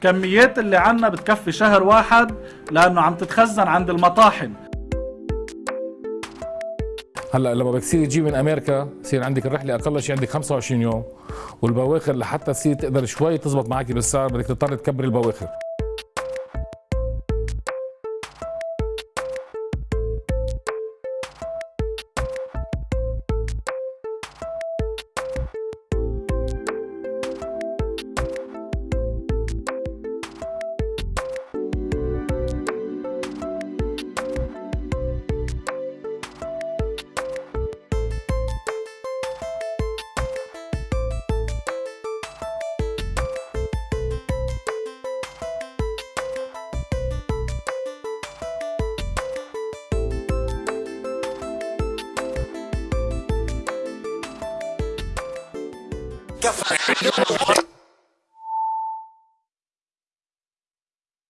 كميات اللي عنا بتكفي شهر واحد لأنه عم تتخزن عند المطاحن. هلأ لما بدك تصير تجيب من أمريكا يصير عندك الرحلة أقل شيء عندك 25 يوم. والبواخر لحتى تصير تقدر شوي تزبط معك بالسعر بدك تضطر تكبر البواخر. Yes,